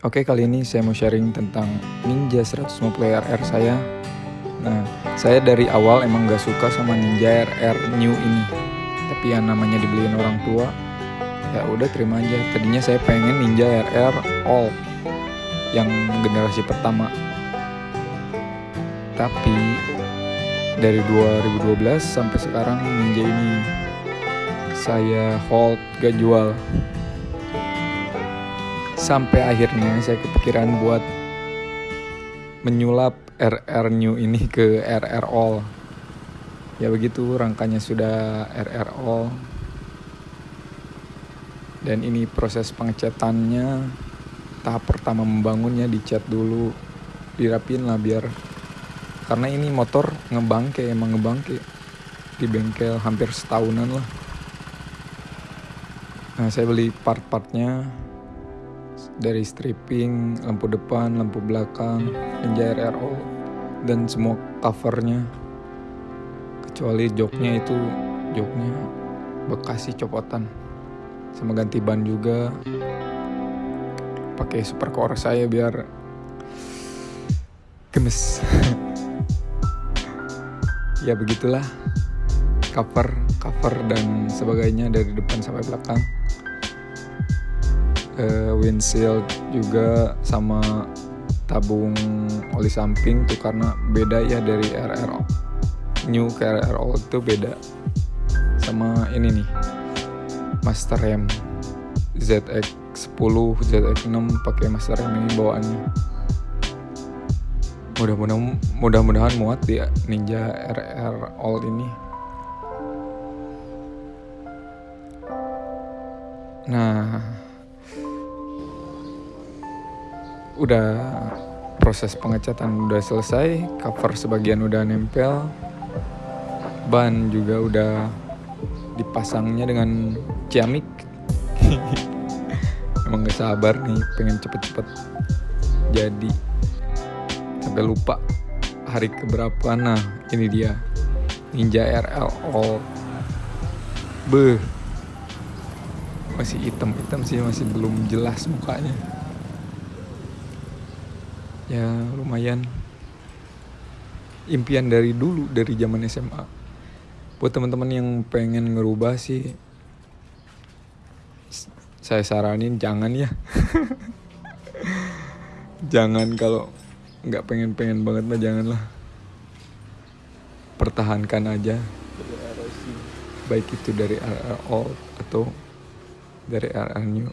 Oke, kali ini saya mau sharing tentang Ninja 150 RR saya. Nah, saya dari awal emang gak suka sama Ninja RR New ini. Tapi yang namanya dibeliin orang tua, ya udah terima aja. Tadinya saya pengen Ninja RR All yang generasi pertama. Tapi dari 2012 sampai sekarang Ninja ini saya hold gak jual sampai akhirnya saya kepikiran buat menyulap RR New ini ke RR All. Ya begitu rangkanya sudah RR All. Dan ini proses pengecatannya tahap pertama membangunnya dicat dulu dirapin lah biar karena ini motor ngebangke emang ngebangke di bengkel hampir setahunan lah. Nah saya beli part-partnya dari stripping, lampu depan, lampu belakang, Ninja RRO, dan semua covernya. Kecuali joknya itu, joknya bekas sih copotan. Sama ganti ban juga. Pakai supercore saya biar gemes. ya begitulah cover, cover dan sebagainya dari depan sampai belakang uh, windshield juga sama tabung oli samping tuh karena beda ya dari RR new ke RR old tuh beda. Sama ini nih master rem. ZX 10 ZX 6 pakai master rem ini bawaannya. Mudah-mudahan mudah-mudahan muat ya Ninja RR All ini. Nah udah proses pengecatan udah selesai cover sebagian udah nempel ban juga udah dipasangnya dengan ciamik. Emang gak sabar nih pengen cepet-cepet jadi. Sampai lupa hari keberapa. Nah ini dia. Ninja RL All. Beh masih hitam-hitam sih masih belum jelas mukanya ya lumayan. Impian dari dulu dari zaman SMA buat teman-teman yang pengen ngerubah sih saya saranin jangan ya. Jangan kalau nggak pengen-pengen banget mah janganlah. Pertahankan aja. Baik itu dari RR old atau dari RR new.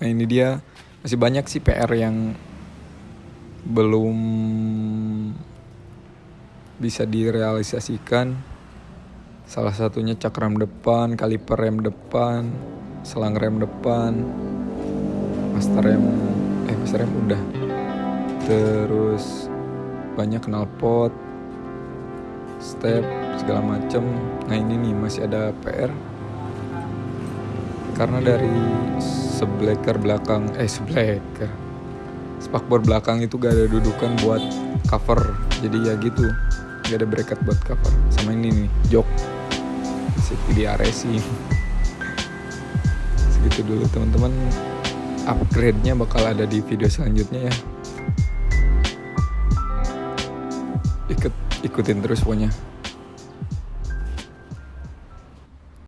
Nah ini dia. Masih banyak sih PR yang belum bisa direalisasikan. Salah satunya cakram depan kaliper rem depan selang rem depan master rem eh master rem udah. Terus banyak knalpot step segala macem. Nah ini nih masih ada PR karena dari sebleker belakang eh sebleker spakbor belakang itu gak ada dudukan buat cover. Jadi ya gitu. Gak ada bracket buat cover. Sama ini nih jok. Di RSI segitu dulu teman-teman. Upgrade-nya bakal ada di video selanjutnya ya. Ikut ikutin terus pokoknya